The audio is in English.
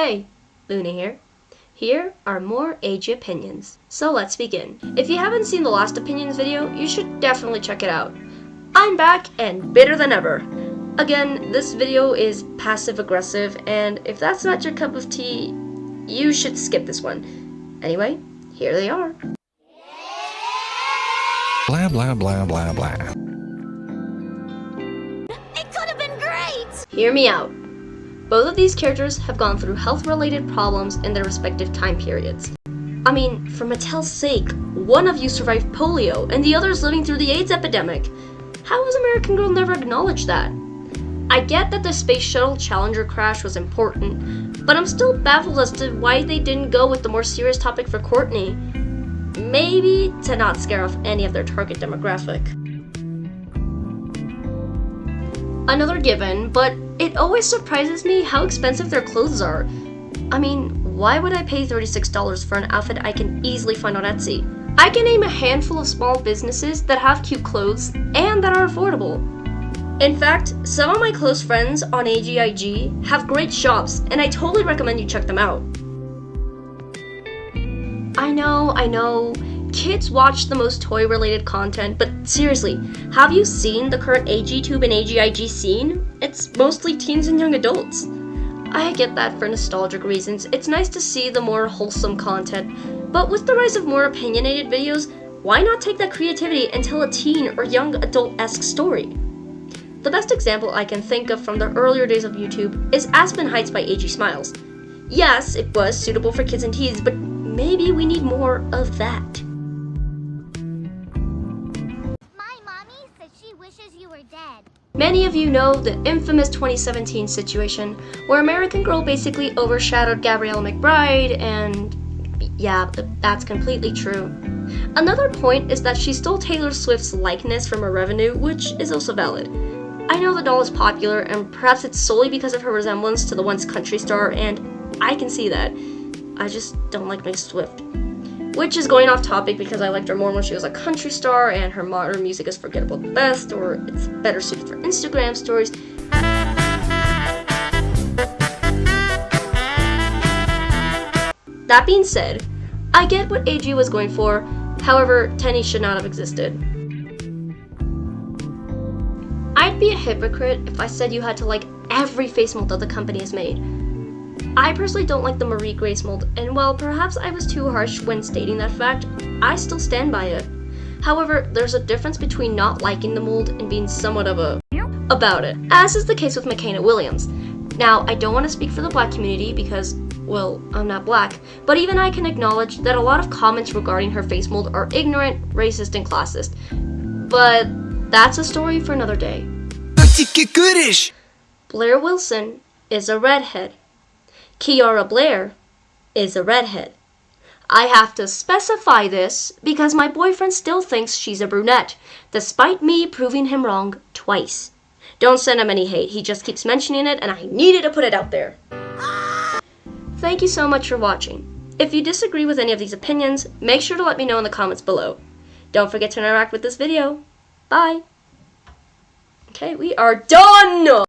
Hey, Luna here. Here are more AG opinions. So let's begin. If you haven't seen the last opinions video, you should definitely check it out. I'm back and bitter than ever. Again, this video is passive aggressive, and if that's not your cup of tea, you should skip this one. Anyway, here they are. Blah blah blah blah blah. It could have been great! Hear me out. Both of these characters have gone through health-related problems in their respective time periods. I mean, for Mattel's sake, one of you survived polio and the other is living through the AIDS epidemic. How has American Girl never acknowledged that? I get that the Space Shuttle Challenger crash was important, but I'm still baffled as to why they didn't go with the more serious topic for Courtney. Maybe to not scare off any of their target demographic. Another given, but it always surprises me how expensive their clothes are. I mean, why would I pay $36 for an outfit I can easily find on Etsy? I can name a handful of small businesses that have cute clothes and that are affordable. In fact, some of my close friends on AGIG have great shops, and I totally recommend you check them out. I know, I know, kids watch the most toy related content, but seriously, have you seen the current AGTube and AGIG scene? It's mostly teens and young adults. I get that for nostalgic reasons, it's nice to see the more wholesome content, but with the rise of more opinionated videos, why not take that creativity and tell a teen or young adult-esque story? The best example I can think of from the earlier days of YouTube is Aspen Heights by AG Smiles. Yes, it was suitable for kids and teens, but maybe we need more of that. Wishes you were dead. Many of you know the infamous 2017 situation where American Girl basically overshadowed Gabriela McBride, and yeah, that's completely true. Another point is that she stole Taylor Swift's likeness from her revenue, which is also valid. I know the doll is popular, and perhaps it's solely because of her resemblance to the once country star, and I can see that. I just don't like Miss Swift. Which is going off topic because I liked her more when she was a country star and her modern music is forgettable at best, or it's better suited for Instagram stories. That being said, I get what AG was going for, however, Tenney should not have existed. I'd be a hypocrite if I said you had to like every face mold that the company has made. I personally don't like the Marie Grace mold, and while perhaps I was too harsh when stating that fact, I still stand by it. However, there's a difference between not liking the mold and being somewhat of a about it, as is the case with Makena Williams. Now, I don't want to speak for the black community because, well, I'm not black, but even I can acknowledge that a lot of comments regarding her face mold are ignorant, racist, and classist. But that's a story for another day. Blaire Wilson is a redhead. Kiara Blair is a redhead. I have to specify this because my boyfriend still thinks she's a brunette, despite me proving him wrong twice. Don't send him any hate, he just keeps mentioning it and I needed to put it out there. Thank you so much for watching. If you disagree with any of these opinions, make sure to let me know in the comments below. Don't forget to interact with this video. Bye! Okay, we are done!